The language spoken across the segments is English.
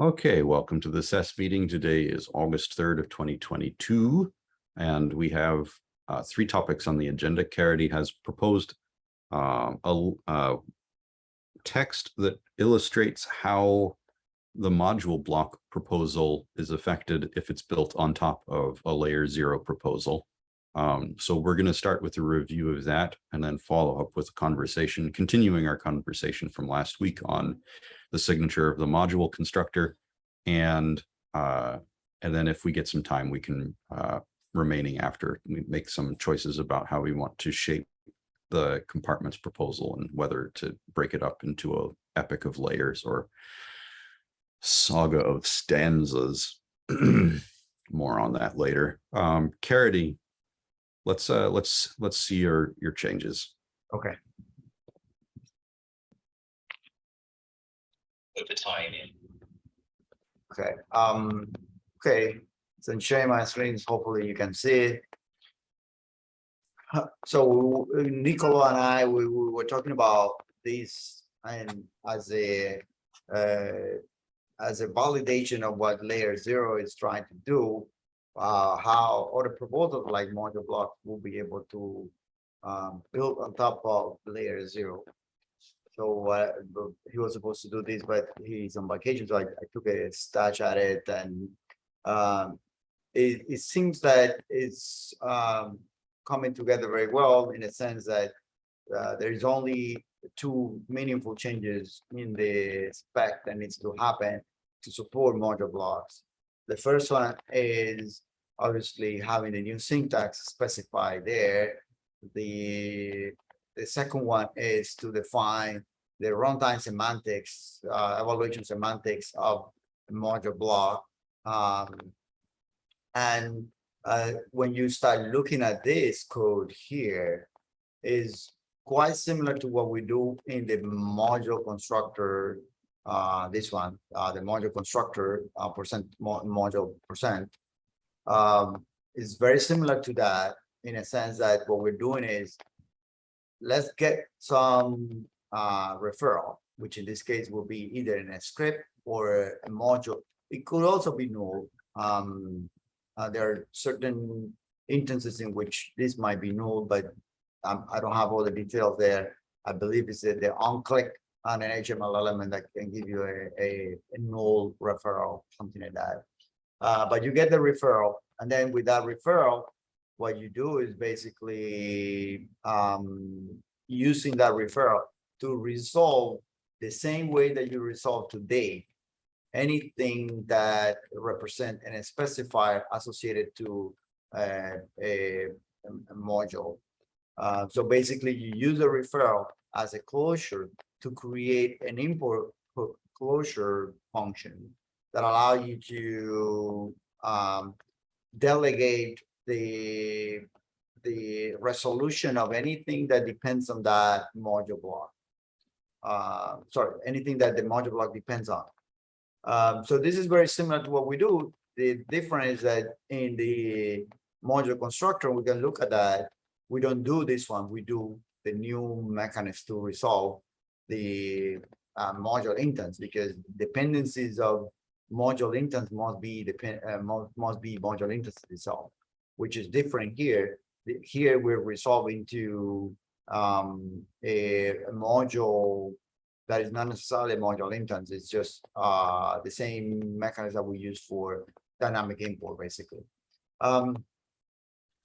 Okay, welcome to the SES meeting. Today is August 3rd of 2022. And we have uh, three topics on the agenda. Caridy has proposed uh, a, a text that illustrates how the module block proposal is affected if it's built on top of a layer zero proposal. Um, so we're going to start with a review of that and then follow up with a conversation, continuing our conversation from last week on the signature of the module constructor. And uh, and then if we get some time, we can uh, remaining after we make some choices about how we want to shape the compartments proposal and whether to break it up into a epic of layers or saga of stanzas. More on that later. Um, Caridy, let's uh, let's let's see your your changes. Okay. Put the time in. Okay, um, okay, so I'm sharing my screens, hopefully you can see it. So Nicola and I, we, we were talking about this and as a, uh, as a validation of what layer zero is trying to do. Uh, how other proposals like module blocks will be able to um, build on top of layer zero. So uh, he was supposed to do this, but he's on vacation, so I, I took a stab at it and um, it, it seems that it's um, coming together very well in a sense that uh, there is only two meaningful changes in the spec that needs to happen to support module blocks. The first one is obviously having the new syntax specified there. The the second one is to define the runtime semantics, uh, evaluation semantics of module block. Um, and uh, when you start looking at this code here, is quite similar to what we do in the module constructor. Uh, this one, uh, the module constructor uh, percent mo module percent, um, is very similar to that in a sense that what we're doing is let's get some uh, referral, which in this case will be either in a script or a module. It could also be null. Um, uh, there are certain instances in which this might be null, but um, I don't have all the details there. I believe it's the, on-click on an HTML element that can give you a, a, a null referral, something like that. Uh, but you get the referral, and then with that referral, what you do is basically um, using that referral to resolve the same way that you resolve today anything that represent and specifier associated to uh, a, a, module. Uh, so basically you use a referral as a closure to create an import closure function that allow you to um, delegate the the resolution of anything that depends on that module block. Uh, sorry, anything that the module block depends on. Um, so this is very similar to what we do. The difference is that in the module constructor, we can look at that. We don't do this one. We do the new mechanism to resolve the uh, module instance because dependencies of module instance must be depend uh, must, must be module instance itself, which is different here. Here we're resolving to um, a, a module that is not necessarily a module instance. It's just uh, the same mechanism that we use for dynamic import, basically. Um,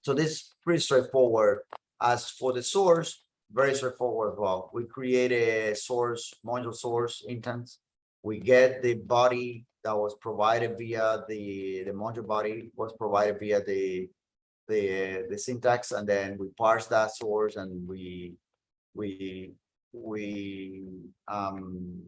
so this is pretty straightforward. As for the source, very straightforward as well. We create a source, module source instance. We get the body that was provided via the, the module body was provided via the the the syntax and then we parse that source and we we we um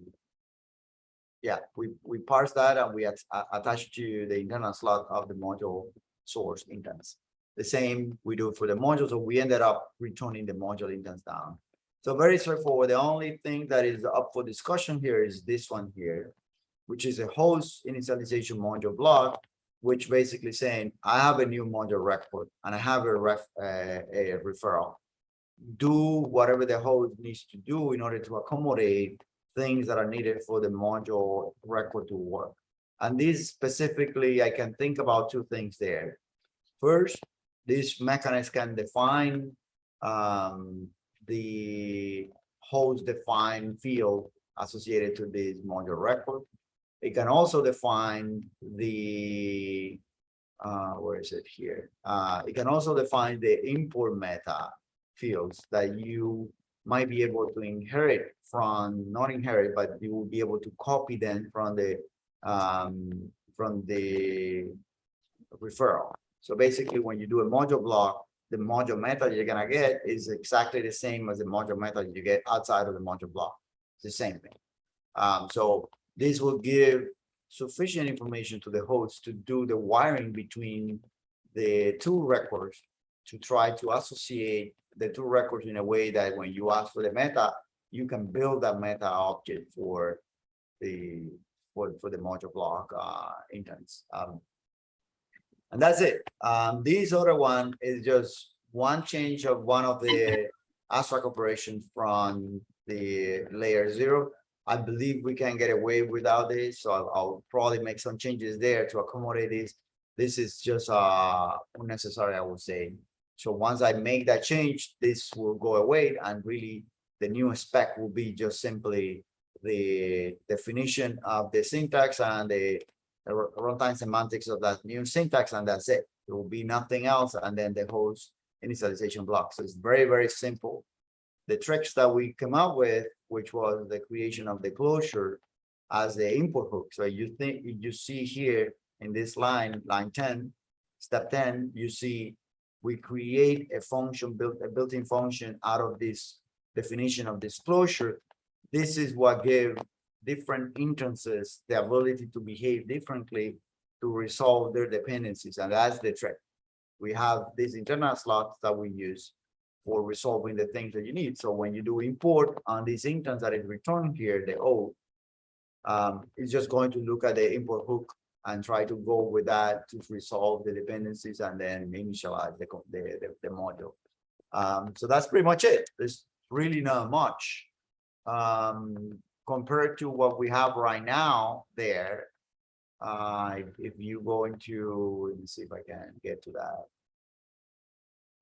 yeah we we parse that and we at, attach to the internal slot of the module source instance the same we do for the module so we ended up returning the module instance down. So very straightforward. The only thing that is up for discussion here is this one here which is a host initialization module block which basically saying I have a new module record and I have a ref uh, a referral. Do whatever the host needs to do in order to accommodate things that are needed for the module record to work. And this specifically, I can think about two things there. First, this mechanism can define um, the host defined field associated to this module record. It can also define the, uh, where is it here? Uh, it can also define the import meta fields that you might be able to inherit from, not inherit, but you will be able to copy them from the, um, from the referral. So basically, when you do a module block, the module method you're gonna get is exactly the same as the module method you get outside of the module block. It's the same thing. Um, so this will give sufficient information to the host to do the wiring between the two records to try to associate the two records in a way that when you ask for the meta, you can build that meta object for the for, for the module block uh intents. Um, and that's it. Um, this other one is just one change of one of the abstract operations from the layer zero. I believe we can get away without this, so I'll, I'll probably make some changes there to accommodate this. This is just uh unnecessary, I would say. So once I make that change, this will go away and really the new spec will be just simply the definition of the syntax and the the runtime semantics of that new syntax, and that's it. There will be nothing else, and then the host initialization block. So it's very, very simple. The tricks that we come up with, which was the creation of the closure as the import hook. So you think, you see here in this line, line ten, step ten, you see we create a function built, a built-in function out of this definition of disclosure. This is what gave different instances the ability to behave differently to resolve their dependencies, and that's the trick. We have these internal slots that we use for resolving the things that you need. So when you do import on this instance that is returned here, the O, um, it's just going to look at the import hook and try to go with that to resolve the dependencies and then initialize the, the, the, the module. Um, so that's pretty much it. There's really not much. Um, compared to what we have right now there. Uh, if- if you go into, let me see if I can get to that.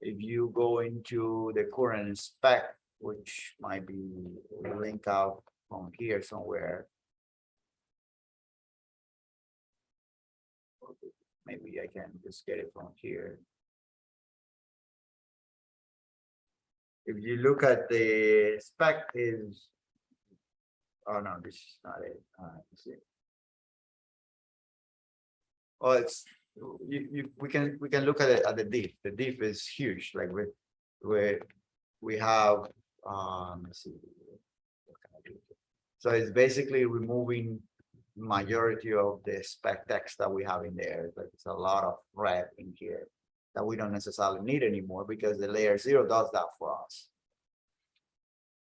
If you go into the current spec, which might be linked out from here somewhere. Maybe I can just get it from here. If you look at the spec is Oh, no, this is not it. Uh. Oh, it's, you, you, we can, we can look at it at the diff. The diff is huge, like we, we, we have, um? So it's basically removing majority of the spec text that we have in there, but it's a lot of red in here that we don't necessarily need anymore because the layer zero does that for us.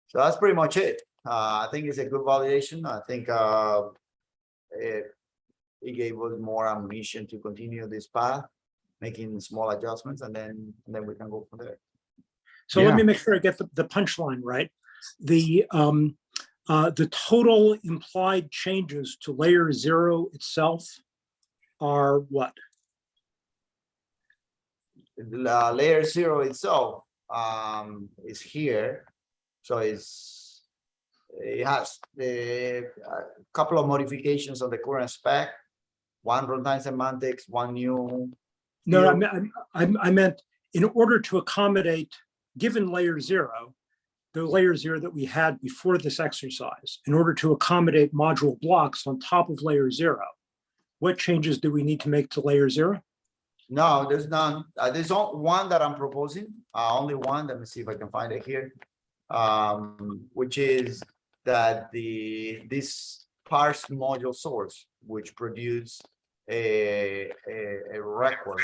So that's pretty much it. Uh, I think it's a good validation. I think, uh, it, it gave us more ammunition to continue this path, making small adjustments and then, and then we can go from there. So let me make sure I get the, the punchline right. The, um, uh, the total implied changes to layer zero itself are what? The layer zero itself, um, is here. So it's, it has the, a couple of modifications of the current spec. One runtime semantics, one new No, I I, I meant in order to accommodate, given layer zero, the layer zero that we had before this exercise, in order to accommodate module blocks on top of layer zero, what changes do we need to make to layer zero? No, there's none. Uh, there's on- one that I'm proposing, uh, only one. Let me see if I can find it here. Um, which is that the, this parse module source, which produce a, a, a record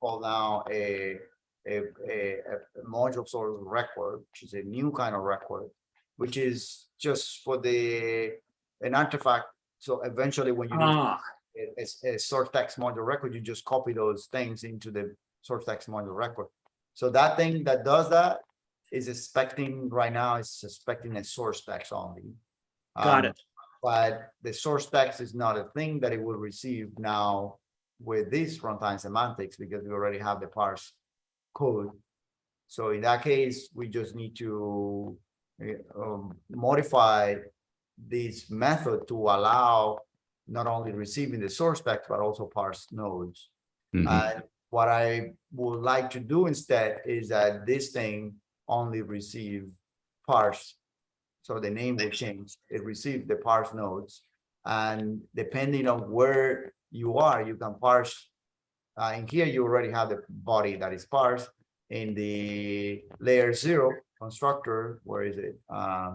called now a, a, a, a module source record, which is a new kind of record, which is just for the, an artifact. So eventually when you Ah, a, a- a source text module record, you just copy those things into the source text module record. So that thing that does that is expecting right now, is expecting a source text only. got Um, it. But the source text is not a thing that it will receive now with this runtime semantics because we already have the parse code. So in that case, we just need to uh, um, modify this method to allow not only receiving the source text, but also parse nodes. Mhm. And what I would like to do instead is that this thing only receive parse. So the name will change. It received the parse nodes. And depending on where you are, you can parse. Uh, in here, you already have the body that is parsed. In the layer zero constructor, where is it? Uh,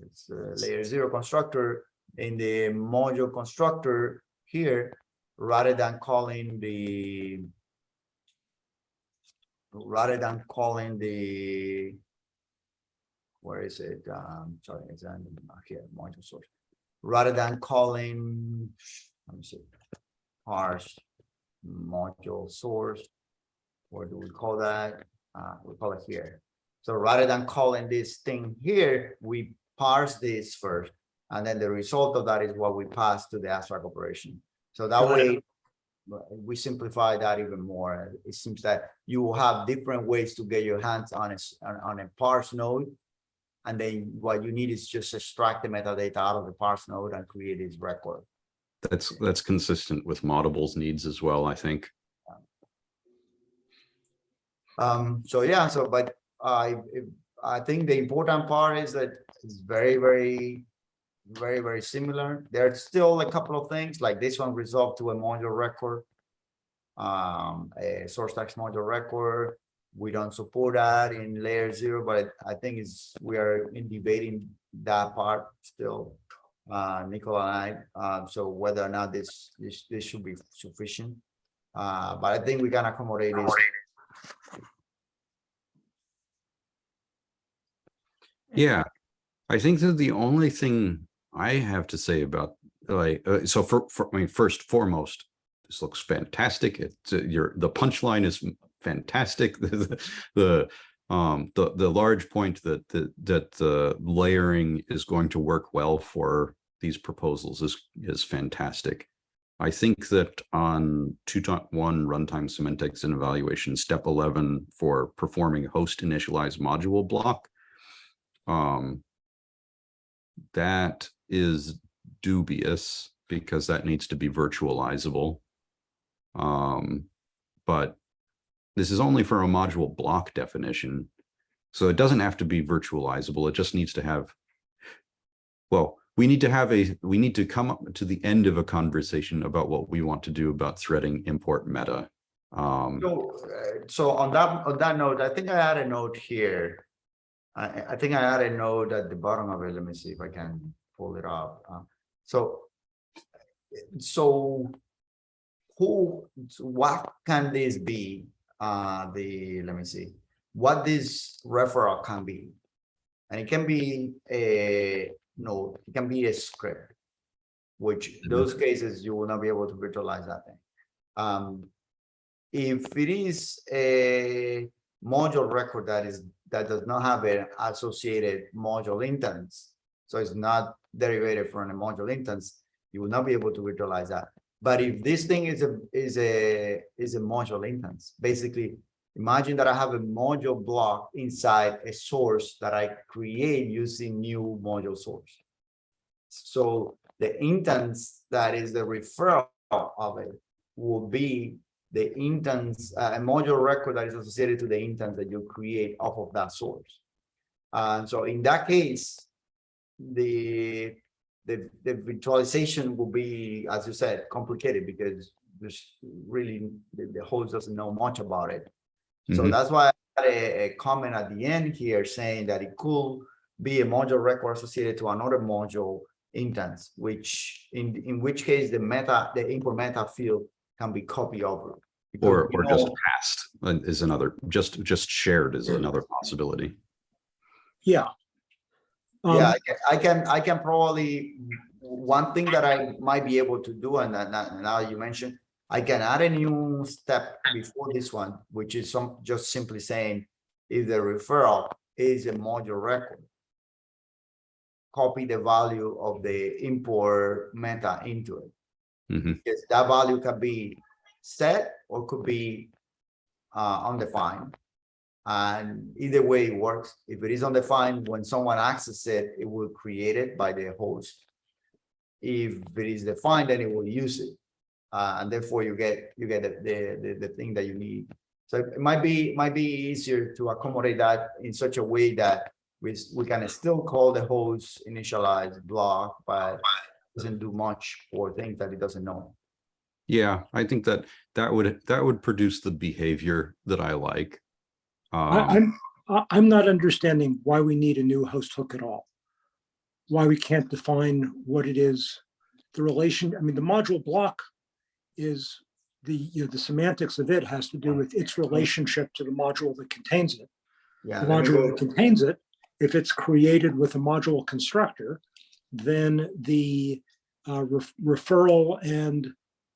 it's uh, layer zero constructor in the module constructor here, rather than calling the rather than calling the where is it? Um, sorry, it's on here, module source. Rather than calling, let me see, parse module source. What do we call that? Uh, we call it here. So rather than calling this thing here, we parse this first. And then the result of that is what we pass to the abstract operation. So that Got it. way, we simplify that even more. It seems that you will have different ways to get your hands on a, on a parse node. And then what you need is just extract the metadata out of the parse node and create this record. That's, that's consistent with Moddable's needs as well, I think. Um, so yeah, so but I, I think the important part is that it's very, very, very, very similar. There's still a couple of things like this one resolved to a module record. Um, a source text module record. We don't support that in layer zero, but I think it's, we are in debating that part still. Uh, Nicola and I, uh, so whether or not this, this, this should be sufficient. Uh, but I think we can accommodate this Yeah, I think that the only thing I have to say about like, uh, so for, for, I mean, first foremost, this looks fantastic. It's uh, your, the punchline is fantastic. The, the, um, the, the large point that, that, that the layering is going to work well for these proposals is, is fantastic. I think that on two dot one runtime semantics and evaluation, step eleven for performing host initialized module block um, that is dubious because that needs to be virtualizable. Um, but this is only for a module block definition. So it doesn't have to be virtualizable. It just needs to have, well, we need to have a, we need to come up to the end of a conversation about what we want to do about threading import meta. Um, So, uh, so on that, on that note, I think I had a note here. I, I- think I had a note at the bottom of it. Let me see if I can pull it up. Uh, So, so who, what can this be? Uh, the, let me see, what this referral can be. And it can be a node, it can be a script. Which those cases, you will not be able to virtualize that thing. Um, if it is a module record that is, that does not have an associated module instance, so it's not derivated from a module instance, you will not be able to virtualize that. But if this thing is a, is a, is a module instance, basically, imagine that I have a module block inside a source that I create using new module source. So the instance that is the referral of it will be the instance, uh, a module record that is associated to the instance that you create off of that source. And so in that case, the, the, the virtualization will be, as you said, complicated because there's really, the, the host doesn't know much about it. So Mhm. that's why I had a, a comment at the end here saying that it could be a module record associated to another module instance, which in, in which case the meta, the import meta field can be copied over. Because or, we or just passed is another, just, just shared is another possibility. Yeah. Um, Yeah, I can, I can, I can probably, one thing that I might be able to do, and now you mentioned, I can add a new step before this one, which is some, just simply saying if the referral is a module record. copy the value of the import meta into it. Mhm. Because that value can be set or could be uh, undefined. And either way it works. If it is undefined, when someone accesses it, it will create it by the host. If it is defined, then it will use it. Uh, and therefore you get, you get the, the, the, the thing that you need. So it might be, might be easier to accommodate that in such a way that we, we can still call the host initialized block, but doesn't do much for things that it doesn't know. Yeah, I think that that would, that would produce the behavior that I like. I, Um, I'm, I- I'm not understanding why we need a new host hook at all. Why we can't define what it is, the relation, I mean, the module block is the, you know, the semantics of it has to do with its relationship to the module that contains it. Yeah. The module go- that contains it, if it's created with a module constructor, then the uh, ref- referral and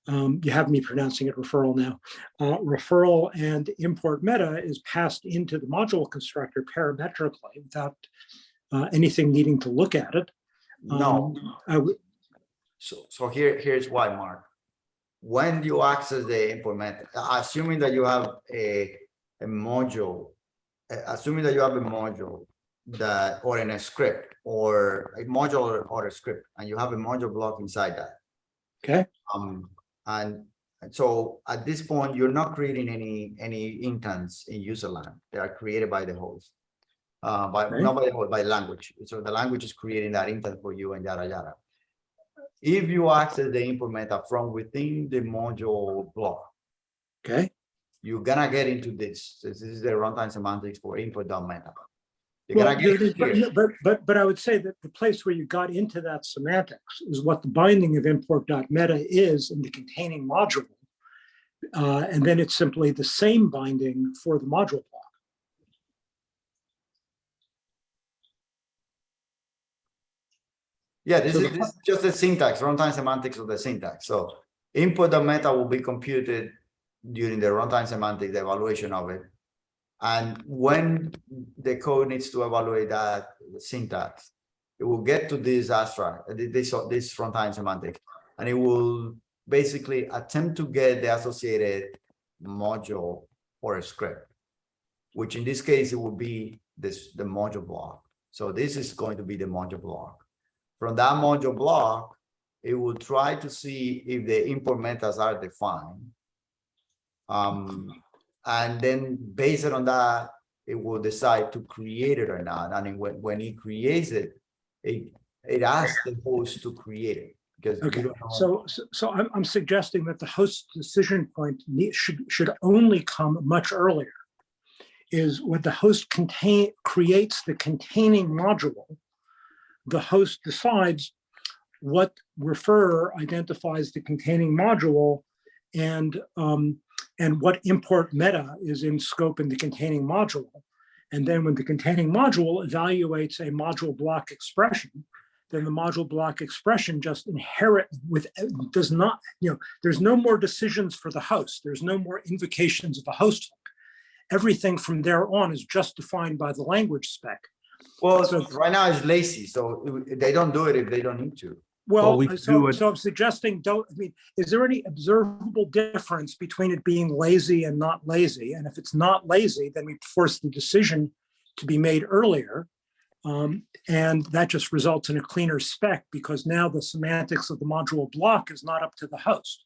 um, you have me pronouncing it referral now. Uh, referral and import meta is passed into the module constructor parametrically without uh, anything needing to look at it. No, Um, I so, so here, here's why, Mark. When you access the import method, assuming that you have a, a module, assuming that you have a module that, or in a script, or a module or- or a script, and you have a module block inside that. Okay, Um, and and so at this point, you're not creating any, any intents in userland. They are created by the host. Uh, by, Okay. not by the host, by language. So the language is creating that intent for you and yada, yada. If you access the meta from within the module block, okay. you're gonna get into this. This is the runtime semantics for import.meta. You're Well, gonna get there- into here. but, but, but, but I would say that the place where you got into that semantics is what the binding of import.meta is in the containing module. Uh, and then it's simply the same binding for the module block. Yeah, this So is, this is just the syntax, runtime semantics of the syntax. So input the meta will be computed during the runtime semantics evaluation of it. And when the code needs to evaluate that syntax, it will get to this abstract, uh, this, this runtime semantic, and it will basically attempt to get the associated module or a script, which in this case, it will be this, the module block. So this is going to be the module block. From that module block, it will try to see if the import metas are defined. Um, and then based on that, it will decide to create it or not. And when, when it creates it, it, it asks the host to create it. Because Okay, so, so- so I'm, I'm suggesting that the host decision point need, should, should only come much earlier. Is when the host contain, creates the containing module, the host decides what referrer identifies the containing module and, um, and what import meta is in scope in the containing module. And then when the containing module evaluates a module block expression, then the module block expression just inherit with, does not, you know, there's no more decisions for the host. There's no more invocations of a host hook. Everything from there on is just defined by the language spec. Well, so- right now it's lazy, so they don't do it if they don't need to. Well, we do so, so I'm suggesting, don't, I mean, is there any observable difference between it being lazy and not lazy? And if it's not lazy, then we force the decision to be made earlier. Um, and that just results in a cleaner spec because now the semantics of the module block is not up to the host.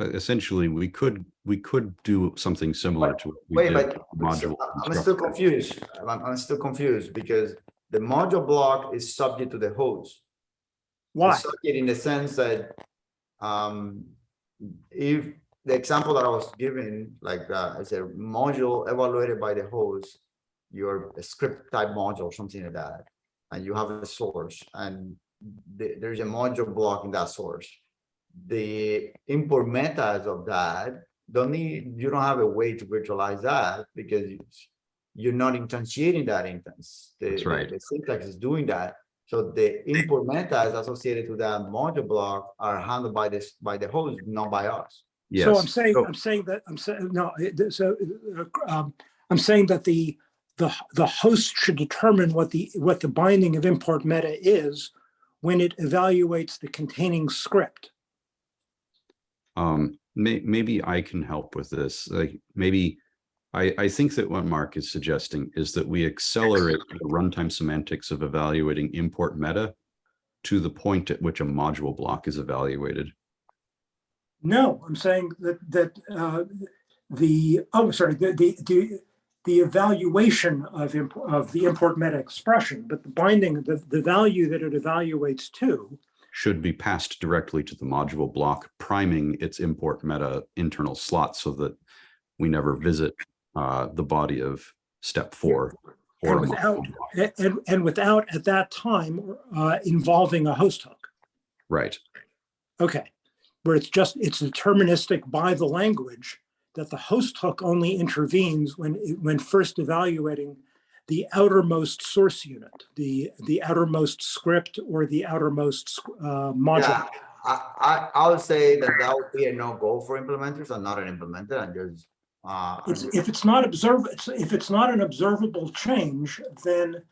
uh, essentially, we could, we could do something similar to. what we Wait, did but module I'm still confused. I'm, I'm still confused because the module block is subject to the host. Why? It's subject in the sense that um, if the example that I was giving, like uh, as a module evaluated by the host, your script type module, or something like that, and you have a source and the- there's a module block in that source. The import metas of that don't need, you don't have a way to virtualize that because you're not instantiating that instance. The- That's right. The syntax is doing that. So the import metas associated to that module block are handled by this, by the host, not by us. Yes. So I'm saying, so- I'm saying that, I'm saying, no, so, uh, um, I'm saying that the, the, the host should determine what the, what the binding of import meta is when it evaluates the containing script. Um, may, maybe I can help with this, like, maybe. I, I think that what Mark is suggesting is that we accelerate the runtime semantics of evaluating import meta. To the point at which a module block is evaluated. No, I'm saying that, that uh, the, oh, sorry, the, the, the, the evaluation of, of the import meta expression, but the binding, the, the value that it evaluates to Should be passed directly to the module block, priming its import meta internal slot so that. We never visit uh, the body of step four. or And without, and, and without at that time uh, involving a host hook. Right, Okay, where it's just, it's deterministic by the language that the host hook only intervenes when, when first evaluating the outermost source unit, the, the outermost script or the outermost uh, module. Yeah, I, I, I would say that that would be a no-go for implementers. I'm not an implementer and just, uh, It's, if it's not observ, if it's not an observable change, then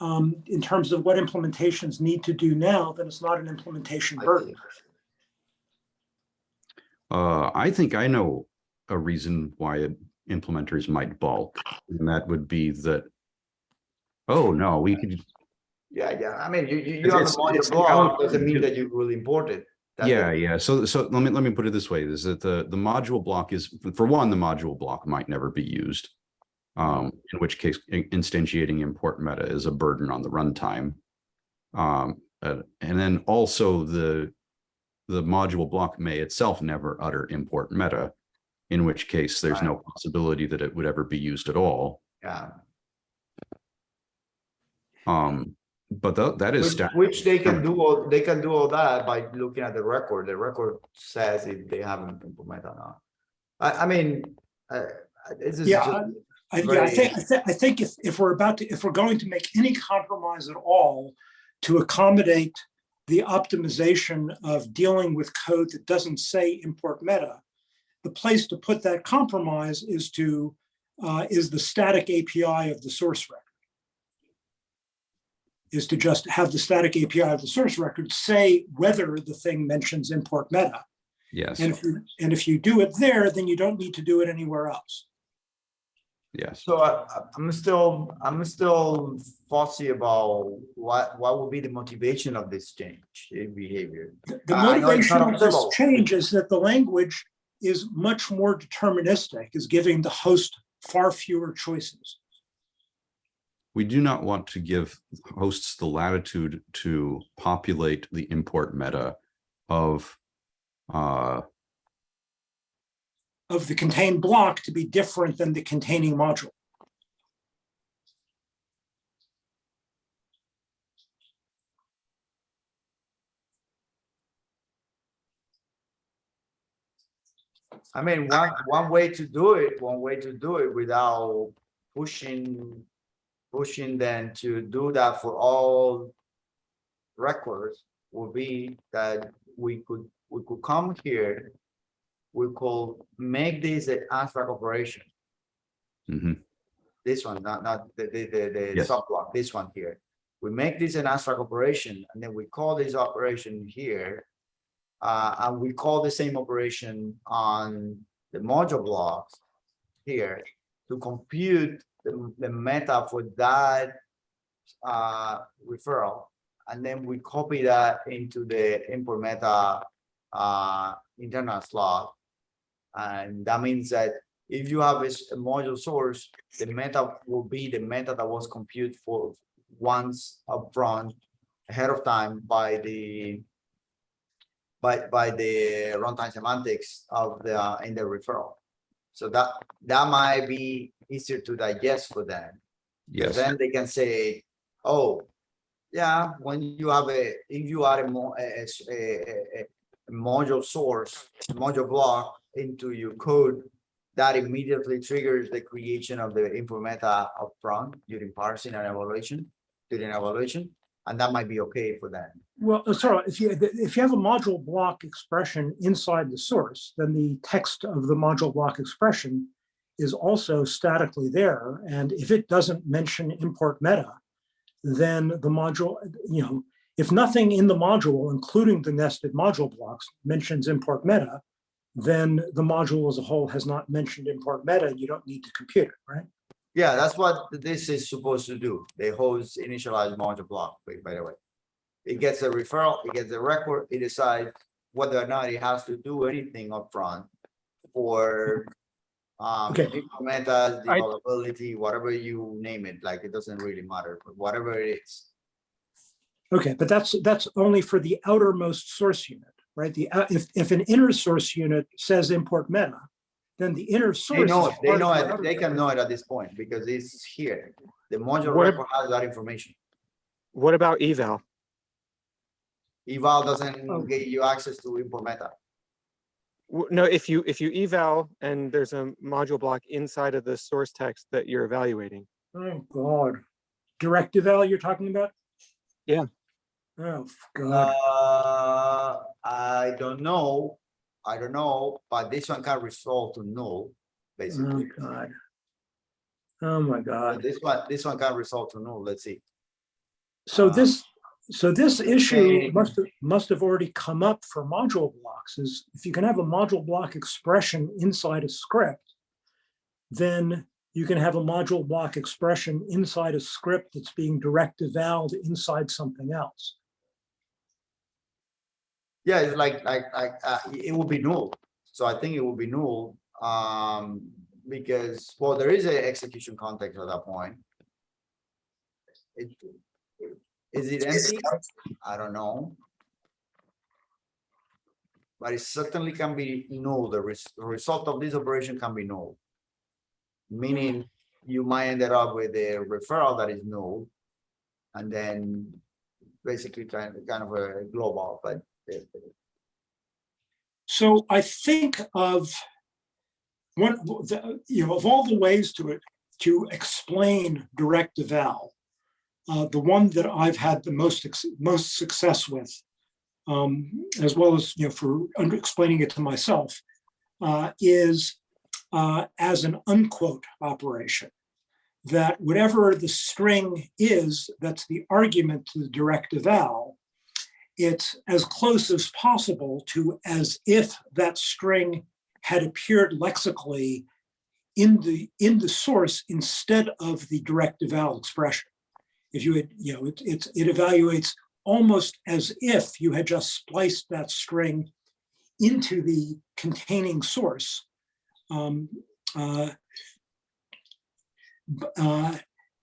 um, in terms of what implementations need to do now, then it's not an implementation burden. uh, I think I know a reason why implementers might balk, and that would be that. Oh, no, we could, Yeah, yeah, I mean, you, you, you It's- have it's- a module it's the block, output doesn't mean that you really import it. That's Yeah, it. yeah. So, so let me, let me put it this way, is that the, the module block is, for one, the module block might never be used. Um, in which case instantiating import meta is a burden on the runtime. Um, uh, and then also the, the module block may itself never utter import meta. In which case there's no possibility that it would ever be used at all. Yeah, Um, but tha- that is. which, which they can do, all they can do all that by looking at the record. The record says if they haven't implemented or not. I, I mean, uh, this is. Yeah, just- I, yeah, I think, I Very- think, I think if, if we're about to, if we're going to make any compromise at all to accommodate the optimization of dealing with code that doesn't say import meta, the place to put that compromise is to, uh, is the static API of the source record. Is to just have the static API of the source record say whether the thing mentions import meta. Yes, And if you, and if you do it there, then you don't need to do it anywhere else. yes. So I, I- I'm still, I'm still fussy about what, what would be the motivation of this change in behavior. The the I know it's motivation of this change is that the language is much more deterministic, is giving the host far fewer choices. We do not want to give hosts the latitude to populate the import meta of uh, Of the contained block to be different than the containing module. I mean, one, one way to do it, one way to do it without pushing, pushing them to do that for all records would be that we could, we could come here. We could make this an abstract operation, mhm, this one, not, not the, the, the, the Yes. subblock, this one here. We make this an abstract operation and then we call this operation here. Uh, and we call the same operation on the module blocks here to compute the, the meta for that uh, referral. And then we copy that into the import meta uh, internal slot. And that means that if you have a module source, the meta will be the meta that was computed for once upfront ahead of time by the by by the runtime semantics of the uh, in the referral. So that that might be easier to digest for them. yes, Then they can say, oh, yeah, when you have a, if you add a mo- a, a- a- a- a module source, module block into your code, that immediately triggers the creation of the info meta upfront during parsing and evaluation, during evaluation, and that might be okay for them. Well, uh, sorry, if you, if you have a module block expression inside the source, then the text of the module block expression is also statically there. And if it doesn't mention import meta, then the module, you know, if nothing in the module, including the nested module blocks, mentions import meta, then the module as a whole has not mentioned import meta, and you don't need to compute it, right? Yeah, that's what this is supposed to do. The host initialize module block, by the way. It gets a referral, it gets a record, it decides whether or not it has to do anything upfront for um, Okay. meta, I- developability, whatever you name it, like, it doesn't really matter, but whatever it is. Okay, but that's, that's only for the outermost source unit, right? The, uh, if, if an inner source unit says import meta, then the inner source. They source. know it, they know of the it, outer they can know it at this point because it's here. The module What- record has that information. What about eval? Eval Oh. doesn't give you access to import meta. W- No, if you, if you eval and there's a module block inside of the source text that you're evaluating. Oh, God. Direct eval you're talking about? Yeah. Oh, God. Uh, I don't know, I don't know, but this one can resolve to null, basically. Oh, basically. God. Oh, my But God. This one, this one can resolve to null, let's see. So uh, this, so this issue must have, must have already come up for module blocks is if you can have a module block expression inside a script, then you can have a module block expression inside a script that's being direct evaled inside something else. Yeah, it's like, like, like, uh, it will be null, so I think it will be null, um, because, well, there is a execution context at that point. It, is it empty? I don't know. But it certainly can be null, the res- the result of this operation can be null. Meaning, you might end up with a referral that is null. And then basically kind of, kind of a global, but So I think of one, the- you know, of all the ways to it, to explain direct eval, uh, the one that I've had the most, most success with, um, as well as, you know, for explaining it to myself, uh, is uh, as an unquote operation. That whatever the string is, that's the argument to the direct eval, it's as close as possible to as if that string had appeared lexically in the, in the source instead of the direct eval expression. If you had, you know, it, it's, it evaluates almost as if you had just spliced that string into the containing source. Um, uh, uh,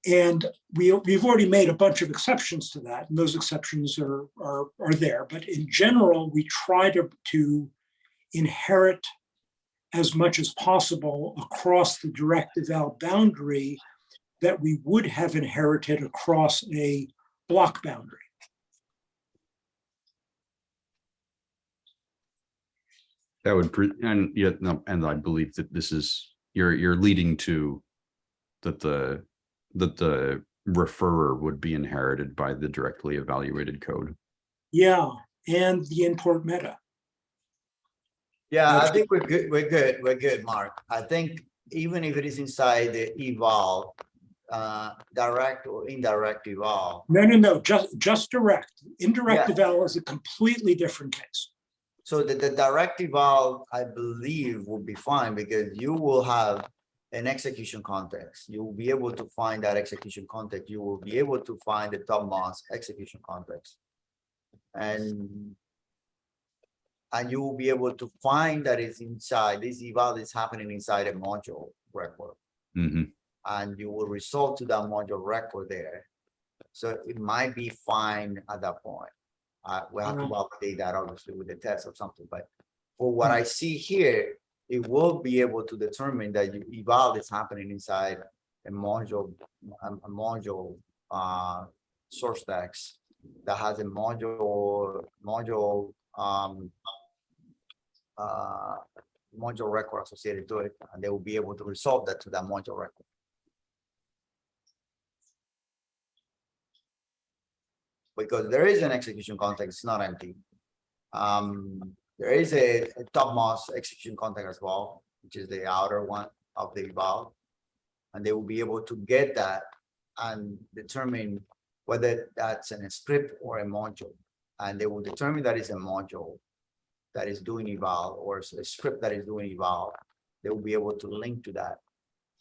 and we, we've already made a bunch of exceptions to that, and those exceptions are, are, are there. But in general, we try to, to inherit as much as possible across the direct eval boundary that we would have inherited across a block boundary. That would, pre- and yet, no, and I believe that this is, you're, you're leading to that the, that the referrer would be inherited by the directly evaluated code. Yeah, and the import meta. Yeah, I think we're good, we're good, we're good, Mark. I think even if it is inside the eval, uh, direct or indirect eval. No, no, no, just, just direct. Indirect Yeah. eval is a completely different case. So the, the direct eval, I believe will be fine because you will have an execution context. You will be able to find that execution context. You will be able to find the topmost execution context. And and you will be able to find that it's inside, this eval is happening inside a module record. Mhm. And you will result to that module record there. So it might be fine at that point. Uh, we have to Mhm. validate that obviously with the test or something, but for what I see here, it will be able to determine that you eval is happening inside a module, a, a module, uh, source text that has a module, module, um, uh, module record associated to it, and they will be able to resolve that to that module record. Because there is an execution context, it's not empty. Um, there is a a topmost execution context as well, which is the outer one. of the eval. And they will be able to get that and determine whether that's a script or a module. And they will determine that it's a module that is doing eval or a script that is doing eval. They will be able to link to that.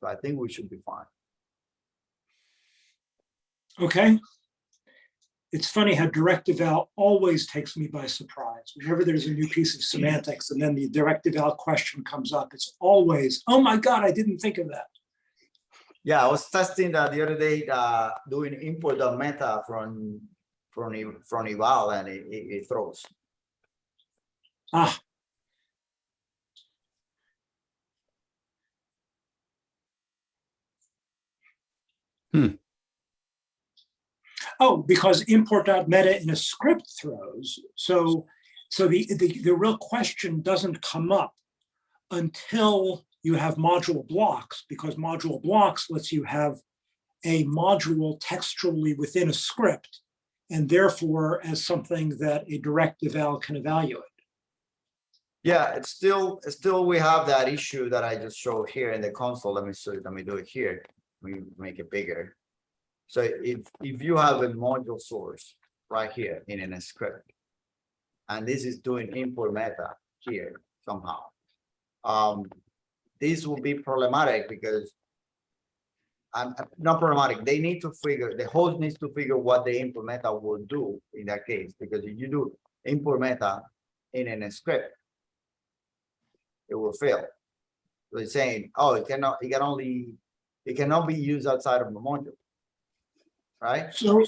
So I think we should be fine. Okay. It's funny how direct eval always takes me by surprise. Whenever there's a new piece of semantics and then the direct eval question comes up, it's always, oh my God, I didn't think of that. Yeah, I was testing that the other day, uh, doing import the meta from, from, e- from eval and it, it it throws. Ah. Hmm. Oh, because import.meta in a script throws. So, so the, the, the real question doesn't come up until you have module blocks, because module blocks lets you have a module textually within a script and therefore as something that a direct eval can evaluate. Yeah, it's still, still, we have that issue that I just showed here in the console. Let me show, let me do it here. We make it bigger. So if, if you have a module source right here in a script. And this is doing import meta here somehow. Um, this will be problematic because. I'm not problematic. They need to figure, the host needs to figure what the import meta will do in that case, because if you do import meta in a script it will fail. So it's saying, oh, it cannot, it can only, it cannot be used outside of the module. Right? So,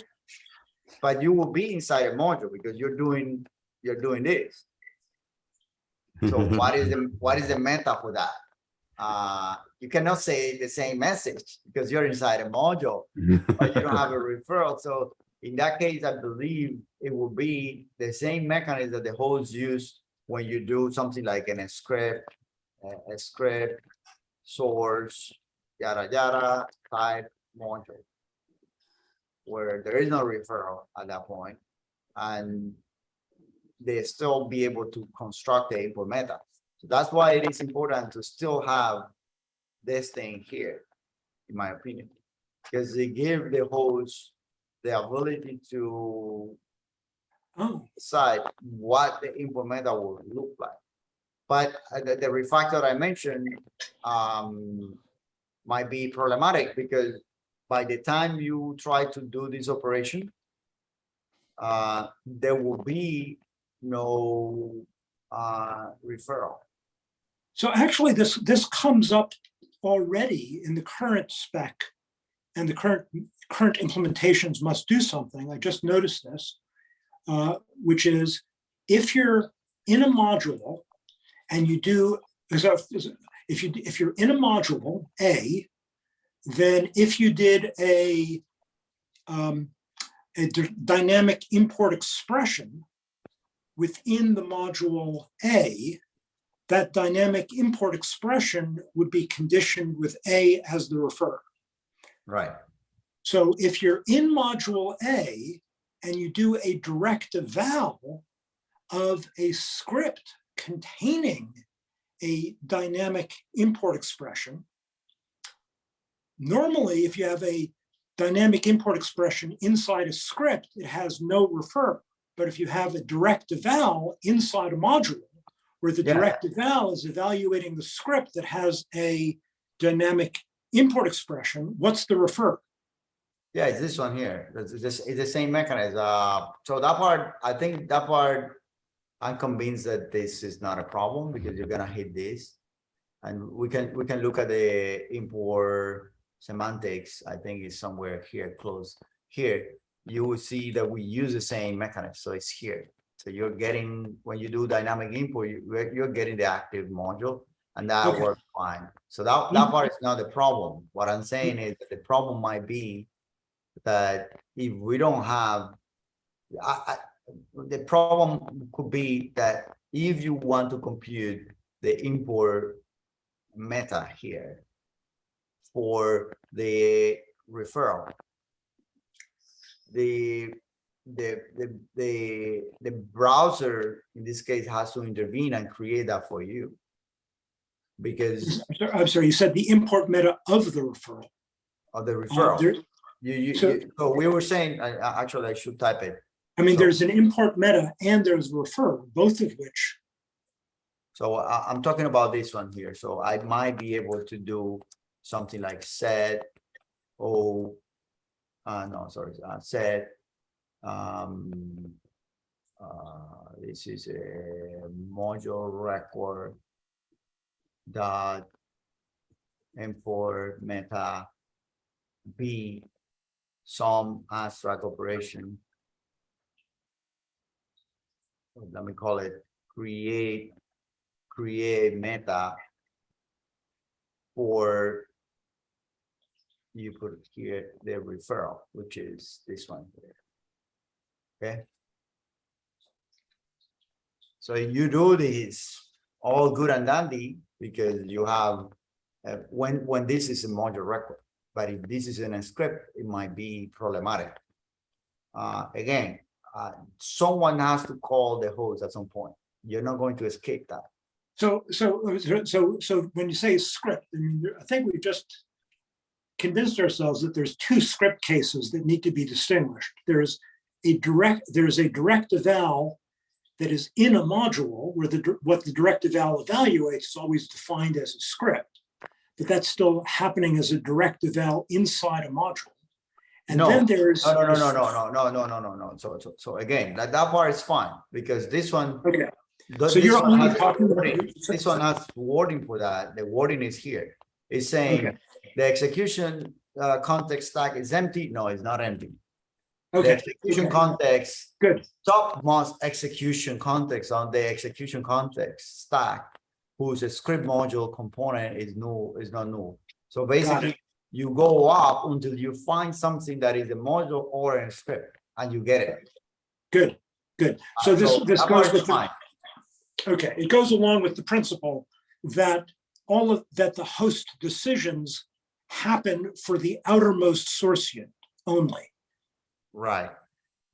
But you will be inside a module because you're doing, you're doing this. So what is the, what is the meta for that? Uh, you cannot say the same message because you're inside a module, but you don't have a referral. So in that case, I believe it will be the same mechanism that the host use when you do something like in a script, a, a script, source, yada, yada, type, module. Where there is no referral at that point, and they still be able to construct the import meta. So that's why it is important to still have this thing here, in my opinion. Because they give the host the ability to oh, decide what the implementer will look like. But uh, the, the refactor I mentioned, um, might be problematic because by the time you try to do this operation, uh, there will be no, uh, referral. So actually, this, this comes up already in the current spec. And the current, current implementations must do something. I just noticed this. uh, which is if you're in a module and you do, if you, if you're in a module, A, then if you did a um, a dynamic import expression within the module A, that dynamic import expression would be conditioned with A as the refer. Right. So if you're in module A and you do a direct eval of a script containing a dynamic import expression, normally if you have a dynamic import expression inside a script, it has no refer. But if you have a direct eval inside a module, where the Yeah. direct eval is evaluating the script that has a dynamic import expression, what's the refer? Yeah, it's this one here. It's this, it's the same mechanism. Uh, so that part, I think that part, I'm convinced that this is not a problem because you're gonna hit this. And we can, we can look at the import semantics, I think is somewhere here close here. You will see that we use the same mechanism, so it's here. So you're getting, when you do dynamic import, you, you're- you're getting the active module and that Okay. works fine. So that, that part is not the problem. What I'm saying is that the problem might be that if we don't have, I, I, the problem could be that if you want to compute the import meta here for the referral, the, the, the, the, the browser in this case has to intervene and create that for you. because I'm sorry- I'm sorry, you said the import meta of the referral. of the Uh, referral. there- You, you, so- you- so we were saying, I, actually, I should type it. I mean, So- there's an import meta and there's refer, both of which, So I, I'm talking about this one here, so I might be able to do something like set. Oh. Uh, no, sorry, uh, set. Um. Uh, this is a module record. Dot. Import meta. B. Some abstract operation. Let me call it create create meta for you put here the referral, which is this one here. Okay. So you do this all good and dandy because you have uh, when when this is a module record, but if this is in a script, it might be problematic. Uh, again, uh, someone has to call the host at some point. You're not going to escape that. so, so, so, so when you say script, I mean, I think we've just convinced ourselves that there's two script cases that need to be distinguished. There's a direct, there's a direct eval that is in a module where the, what the direct eval evaluates is always defined as a script. But that's still happening as a direct eval inside a module. And No, then there's. No, no, no, no, no, no, no, no, no, no. So, so, so again, that, that part is fine because this one. Okay, th- so you're only talking about. This one has wording for that. The wording is here. It's saying Okay. The execution uh, context stack is empty. No, it's not empty. The Okay, execution okay. context, good. topmost execution context on the execution context stack, whose script module component is new, is not new. So basically, you go up until you find something that is a module or a script, and you get it. Good, good. So this, this that part goes with, the- fine. okay, it goes along with the principle that all of, that the host decisions happen for the outermost source unit only. Right.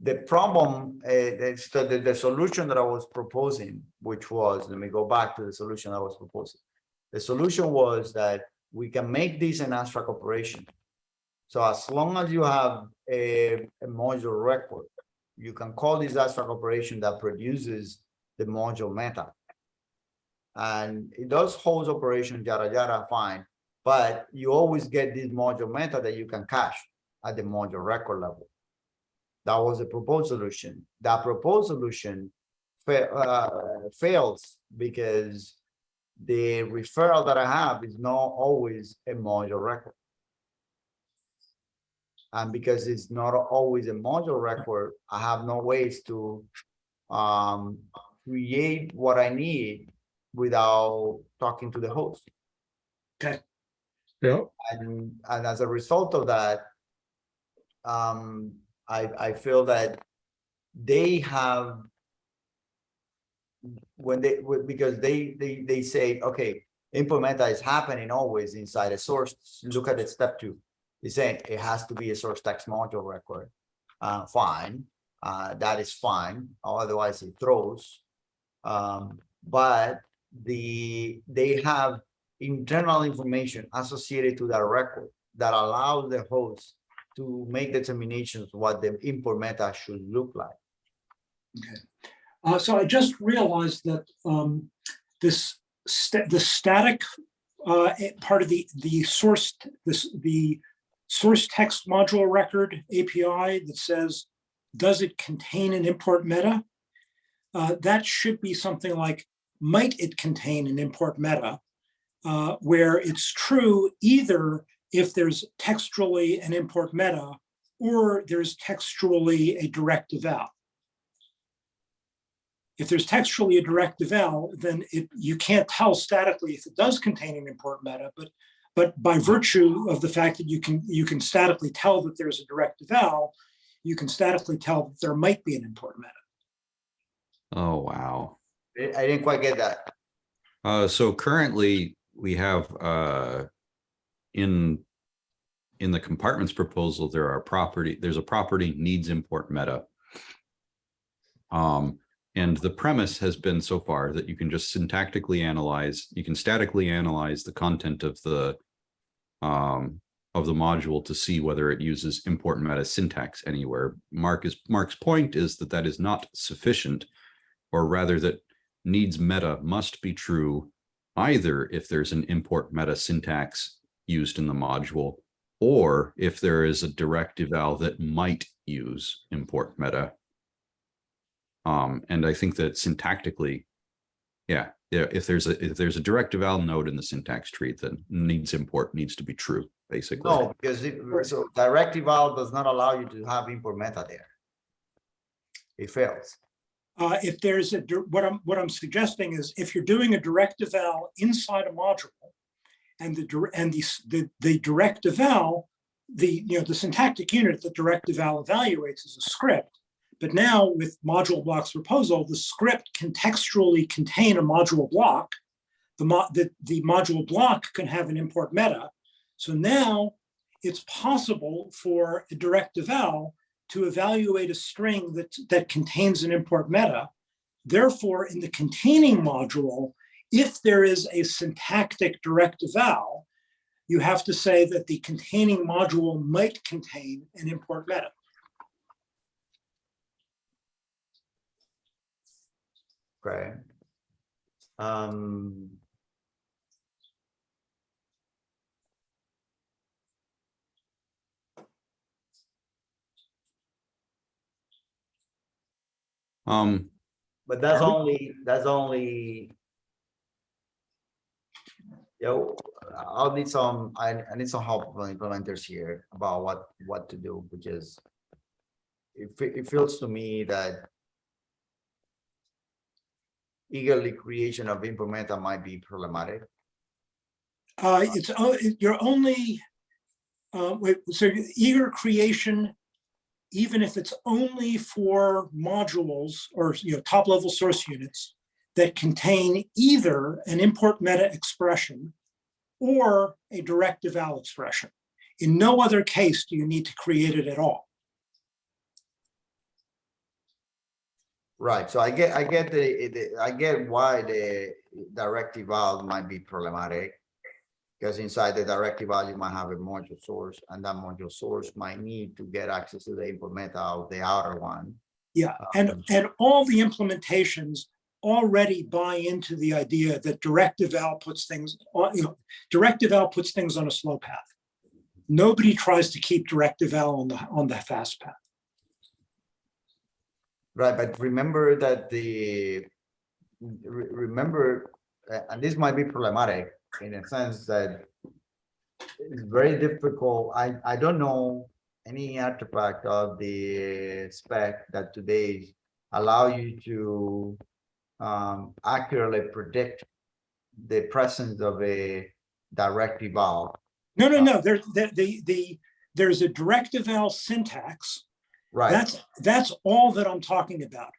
The problem, uh, the, the, the solution that I was proposing, which was, let me go back to the solution I was proposing. The solution was that we can make this an abstract operation. So as long as you have a, a module record, you can call this abstract operation that produces the module meta. And it does host operation, yada, yada, fine. But you always get this module meta that you can cache at the module record level. That was a proposed solution. That proposed solution fa- uh, fails because the referral that I have is not always a module record. And because it's not always a module record, I have no ways to um, create what I need without talking to the host. Yeah. And, and as a result of that, um, I, I feel that they have when they, because they, they, they say, okay, import meta is happening always inside a source. Look at it, step two. It's saying it has to be a source text module record. Uh, fine, uh, that is fine, otherwise it throws. Um, but the, they have internal information associated to that record that allows the host to make determinations what the import meta should look like. Uh, so I just realized that, um, this, sta- the static, uh, eh, part of the, the source, this, the source text module record API that says, does it contain an import meta? Uh, that should be something like, might it contain an import meta? Uh, where it's true either if there's textually an import meta or there's textually a direct eval. If there's textually a direct eval, then it, you can't tell statically if it does contain an import meta, but, but by virtue of the fact that you can, you can statically tell that there's a direct eval, you can statically tell that there might be an import meta. Oh, wow. I I didn't quite get that. Uh, so currently we have, uh, in, in the compartments proposal, there are property, there's a property needs import meta. Um, And the premise has been so far that you can just syntactically analyze, you can statically analyze the content of the um, of the module to see whether it uses import meta syntax anywhere. Mark is Mark's point is that that is not sufficient, or rather that needs meta must be true either if there's an import meta syntax used in the module, or if there is a direct eval that might use import meta. Um, and I think that syntactically, yeah, if there's a, if there's a direct eval node in the syntax tree, then needs import needs to be true, basically. No, because it, so direct eval does not allow you to have import meta there. It fails. Uh, if there's a, what I'm, what I'm suggesting is if you're doing a direct eval inside a module and the, and the, the, the direct eval, the, you know, the syntactic unit that direct eval evaluates is a script. But now with module blocks proposal, the script can textually contain a module block. The mo, the, the module block can have an import meta. So now it's possible for a direct eval to evaluate a string that, that contains an import meta. Therefore, in the containing module, if there is a syntactic direct eval, you have to say that the containing module might contain an import meta. Okay. Um. Um, But that's only, that's only. Yo, I'll need some, I, I need some help from implementers here about what, what to do, because. It, it feels to me that. Eagerly creation of implementer might be problematic. Uh, it's, o- it- you're only, uh, wait, so eager creation, even if it's only for modules or, you know, top level source units that contain either an import meta expression or a direct eval expression. In no other case do you need to create it at all. Right, so I get, I get the, the- I get why the direct eval might be problematic. Because inside the direct eval you might have a module source, and that module source might need to get access to the import meta of the outer one. Yeah, and, Um, and all the implementations already buy into the idea that directive eval puts things on, you know, direct eval puts things on a slow path. Nobody tries to keep directive eval on the, on the fast path. Right, but remember that the, remember, uh, and this might be problematic in a sense that it's very difficult, I, I don't know any artifact of the spec that today allow you to um, accurately predict the presence of a direct eval. No, no, no, there, the, the, the, there's a direct eval syntax. Right, That's, that's all that I'm talking about,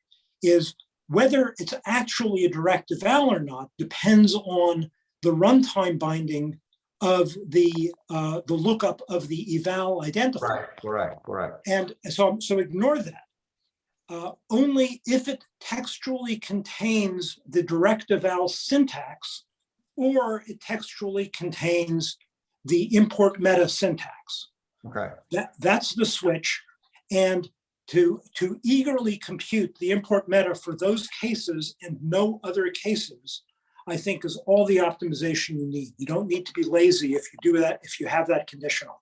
is whether it's actually a direct eval or not depends on the runtime binding of the, uh, the lookup of the eval identifier. right, correct, correct. And so, so ignore that. Uh, only if it textually contains the direct eval syntax or it textually contains the import meta syntax. Okay, That, that's the switch. And to, to eagerly compute the import meta for those cases and no other cases, I think is all the optimization you need. You don't need to be lazy if you do that, if you have that conditional.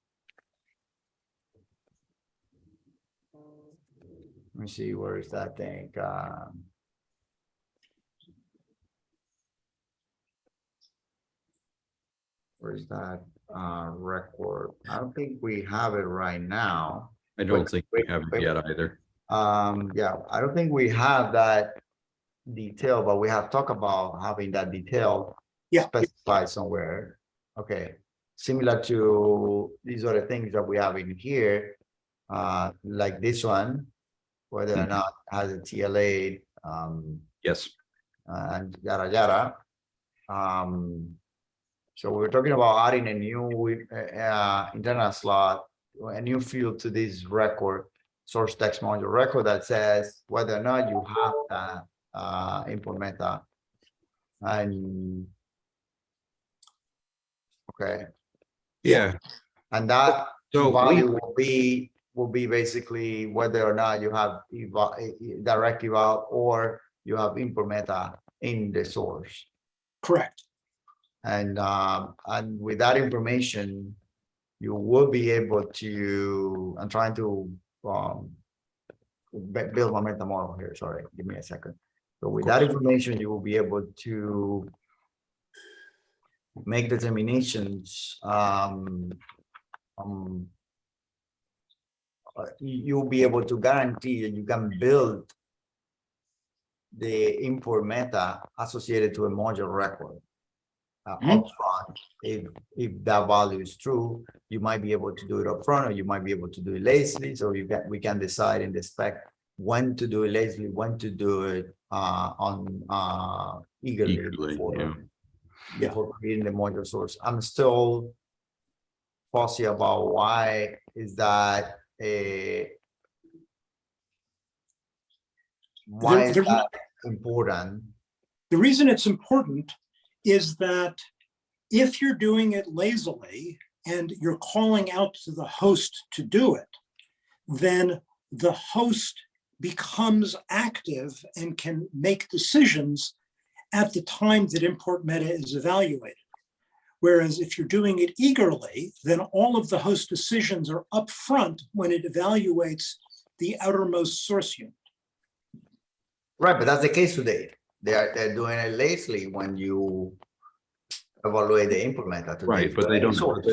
let me see, where is that thing? Um, Where's that uh record? I don't think we have it right now. I don't Wait, think we wait, have it wait. yet either. Um, yeah, I don't think we have that detail, but we have talked about having that detail Yeah. specified somewhere. Okay, similar to these other things that we have in here, uh, like this one, whether or Mhm. not has a TLA, um, Yes, and yada yada. Um, so we're talking about adding a new uh, uh, internal slot, a new field to this record, source text module record that says whether or not you have that uh, import meta. And. Okay, Yeah, and that so we, value will be, will be basically whether or not you have eh, eh, direct eval or you have import meta in the source. Correct. And, um, and with that information, you will be able to, I'm trying to, um, build my mental model here, sorry, give me a second. So with that information, you will be able to make determinations, um, um, uh, you- you'll be able to guarantee that you can build the import meta associated to a module record. Uh, Mhm. upfront, if, if that value is true, you might be able to do it upfront, or you might be able to do it lazily, so you can, we can decide in the spec when to do it lazily, when to do it, uh, on, uh, eagerly. Eagerly, before- yeah. Before creating the module source, I'm still fussy about why is that a why is the- that important? The reason it's important is that if you're doing it lazily and you're calling out to the host to do it, then the host becomes active and can make decisions at the time that import meta is evaluated. Whereas if you're doing it eagerly, then all of the host decisions are upfront when it evaluates the outermost source unit. Right, but that's the case today. They are, they're doing it lazily when you evaluate the import meta. right, but they don't, source.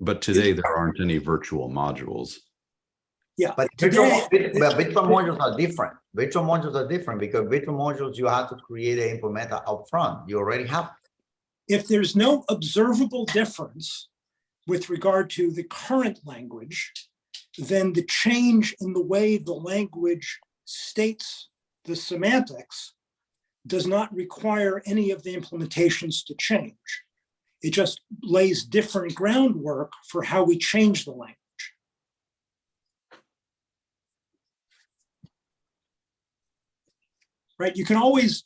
but today there aren't any virtual modules. Yeah, But virtual, today- bit- but virtual modules are different. Virtual modules are different because virtual modules, you have to create an meta upfront. You already have. if there's no observable difference with regard to the current language, then the change in the way the language states the semantics does not require any of the implementations to change. It just lays different groundwork for how we change the language. Right, you can always,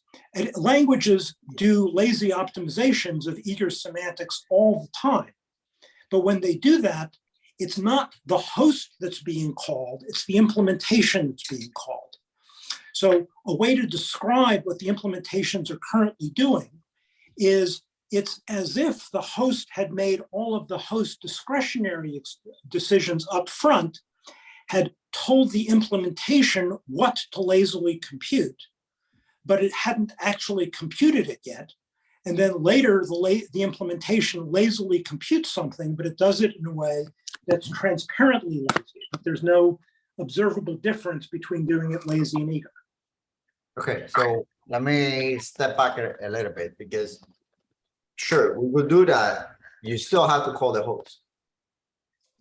languages do lazy optimizations of eager semantics all the time. But when they do that, it's not the host that's being called, it's the implementation that's being called. So a way to describe what the implementations are currently doing is it's as if the host had made all of the host discretionary decisions up front, had told the implementation what to lazily compute, but it hadn't actually computed it yet. And then later, the the implementation lazily computes something, but it does it in a way that's transparently lazy. But there's no observable difference between doing it lazy and eager. Okay, so let me step back a, little bit because sure, we will do that. You still have to call the host.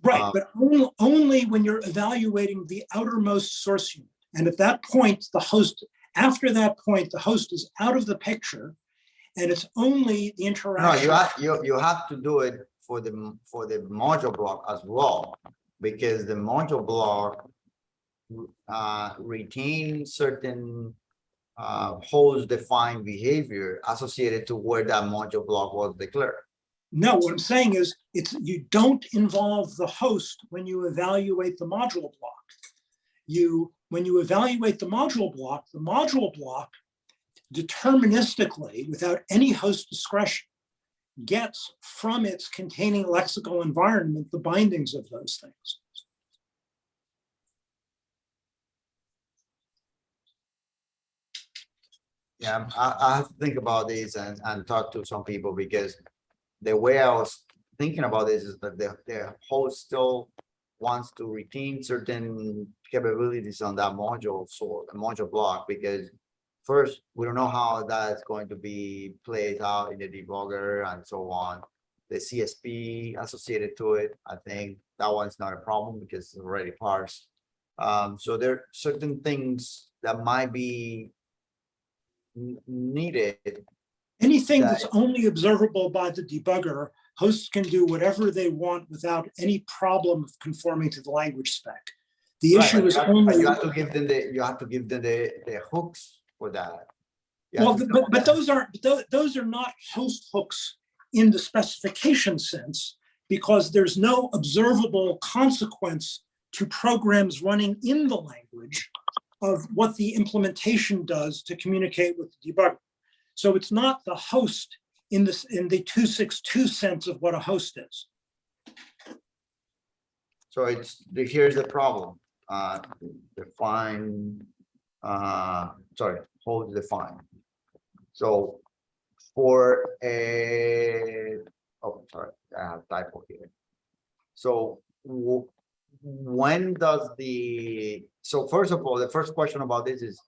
Right, Uh, but only, only when you're evaluating the outermost source unit. And at that point, the host, after that point, the host is out of the picture. And it's only the interaction. No, you have, you, you have to do it for the, for the module block as well, because the module block uh, retain certain uh, host defined behavior associated to where that module block was declared. No, what I'm saying is, it's, you don't involve the host when you evaluate the module block. You, when you evaluate the module block, the module block deterministically, without any host discretion, gets from its containing lexical environment the bindings of those things. Yeah, I, I have to think about this and, and talk to some people because the way I was thinking about this is that the, the host still wants to retain certain capabilities on that module, so the module block, because first, we don't know how that's going to be played out in the debugger and so on. The CSP associated to it, I think that one's not a problem because it's already parsed. Um, so there are certain things that might be needed. Anything that's only observable by the debugger, hosts can do whatever they want without any problem of conforming to the language spec. The Right, issue is you have- only, You have to give them the, you have to give them the, the hooks for that. Yeah, Well, but, but those aren't, tho- those are not host hooks in the specification sense because there's no observable consequence to programs running in the language of what the implementation does to communicate with the debugger. So it's not the host in this, in the 262 sense of what a host is. So it's, here's the problem, uh, define, uh, sorry, hold define. So for a, oh, sorry, I have typo here. So when does the, so first of all, the first question about this is,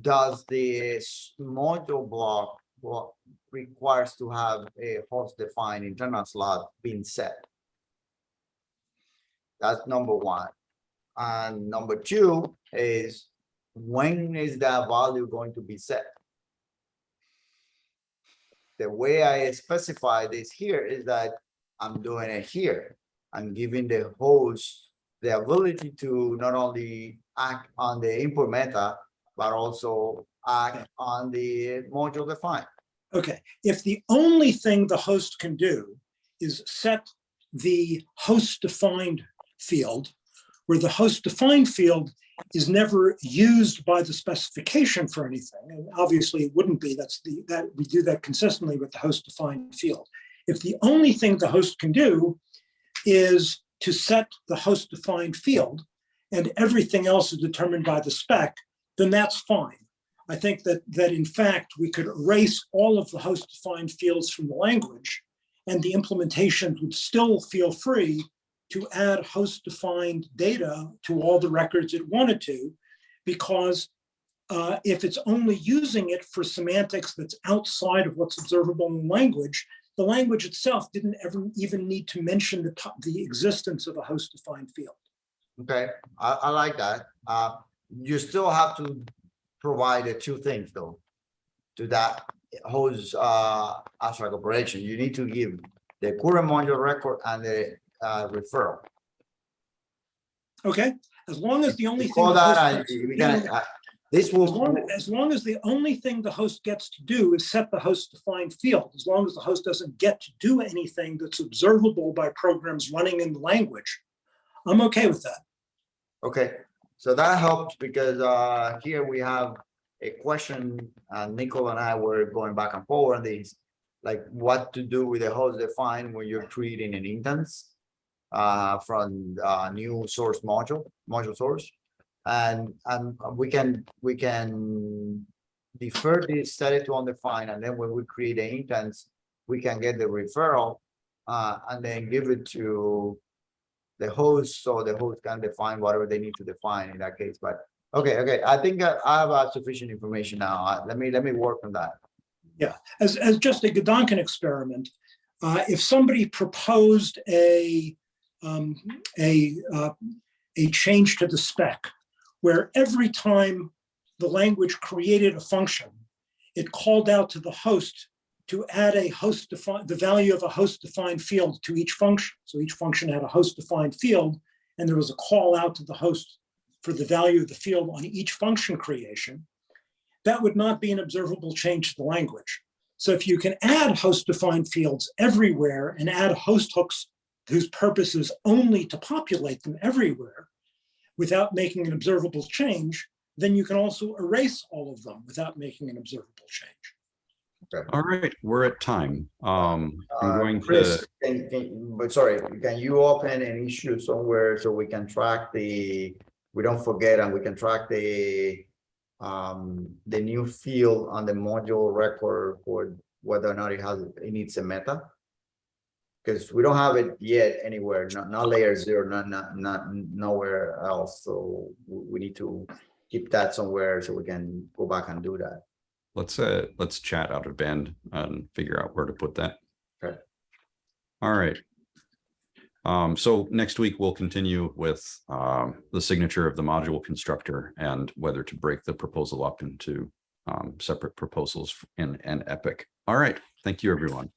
does the module block, block requires to have a host defined internal slot being set? That's number one. And number two is when is that value going to be set? The way I specify this here is that I'm doing it here. I'm giving the host the ability to not only act on the import meta, but also act on the module defined. Okay, if the only thing the host can do is set the host defined field, where the host defined field is never used by the specification for anything, and obviously it wouldn't be, that's the, that, we do that consistently with the host defined field. If the only thing the host can do is to set the host defined field, and everything else is determined by the spec, then that's fine. I think that, that in fact, we could erase all of the host defined fields from the language and the implementation would still feel free to add host defined data to all the records it wanted to, because uh, if it's only using it for semantics that's outside of what's observable in language, the language itself didn't ever even need to mention the, the existence of a host defined field. Okay, I, I like that. Uh, you still have to provide the two things though. To that host, uh, abstract operation, you need to give the current module record and the, uh, referral. Okay, as long as the only thing. Call the host that, and gets to we do- can, uh, this As long, will, as long as the only thing the host gets to do is set the host defined field, as long as the host doesn't get to do anything that's observable by programs running in the language, I'm okay with that. okay, so that helps because, uh, here we have a question, uh, Nicole and I were going back and forth on these. Like what to do with the host defined when you're creating an instance. Uh, from, uh, new source module, module source. And, and we can, we can defer this, set it to undefined, and then when we create an instance, we can get the referral, uh, and then give it to the host, so the host can define whatever they need to define in that case, but, okay, okay, I think I I have uh, sufficient information now, Uh, let me, let me work on that. yeah As, as just a Gedanken experiment, uh, if somebody proposed a, um, a, uh, a change to the spec, where every time the language created a function, it called out to the host to add a host defined, the value of a host defined field to each function. So each function had a host defined field, and there was a call out to the host for the value of the field on each function creation. That would not be an observable change to the language. So if you can add host defined fields everywhere and add host hooks whose purpose is only to populate them everywhere without making an observable change, then you can also erase all of them without making an observable change. All right, we're at time. Um, I'm Uh, going Kris, to, can, can, but sorry, can you open an issue somewhere so we can track the, we don't forget and we can track the. Um, the new field on the module record for whether or not it has, it needs a meta. Cause we don't have it yet anywhere, not, not layer zero, not, not, not nowhere else, so we need to. Keep that somewhere so we can go back and do that. Let's, uh, let's chat out of band and figure out where to put that. Okay. All right. Um, so next week we'll continue with, um, the signature of the module constructor and whether to break the proposal up into, um, separate proposals in an epic. All right, thank you, everyone.